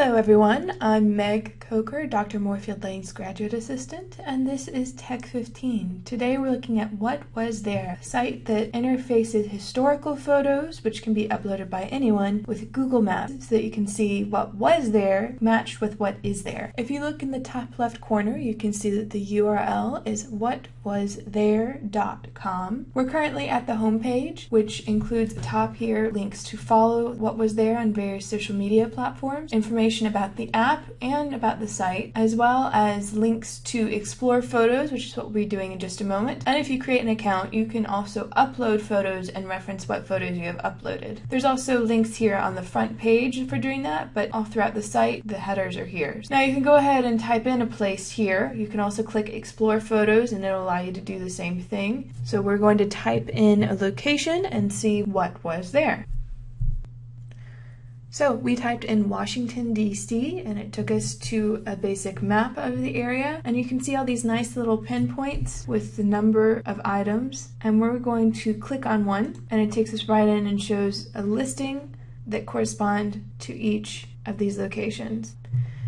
Hello everyone, I'm Meg Coker, Dr. Moorfield Lane's graduate assistant, and this is Tech 15. Today we're looking at What Was There, a site that interfaces historical photos, which can be uploaded by anyone, with Google Maps so that you can see what was there matched with what is there. If you look in the top left corner, you can see that the URL is whatwasthere.com. We're currently at the homepage, which includes top here links to follow What Was There on various social media platforms, information about the app and about the site, as well as links to explore photos, which is what we'll be doing in just a moment. And if you create an account, you can also upload photos and reference what photos you have uploaded. There's also links here on the front page for doing that, but all throughout the site, the headers are here. Now you can go ahead and type in a place here. You can also click explore photos and it'll allow you to do the same thing. So we're going to type in a location and see what was there. So we typed in Washington DC and it took us to a basic map of the area and you can see all these nice little pinpoints with the number of items and we're going to click on one and it takes us right in and shows a listing that correspond to each of these locations.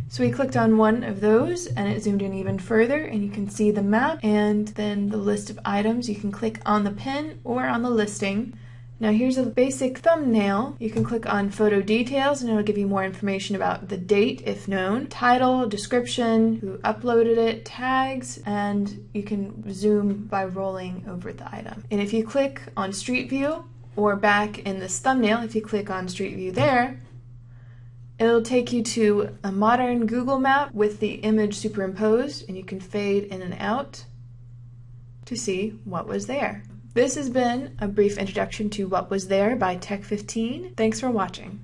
So we clicked on one of those and it zoomed in even further and you can see the map and then the list of items. You can click on the pin or on the listing now here's a basic thumbnail. You can click on photo details and it'll give you more information about the date if known, title, description, who uploaded it, tags, and you can zoom by rolling over the item. And if you click on Street View or back in this thumbnail, if you click on Street View there, It'll take you to a modern Google map with the image superimposed and you can fade in and out to see what was there. This has been a brief introduction to what was there by Tech 15. Thanks for watching.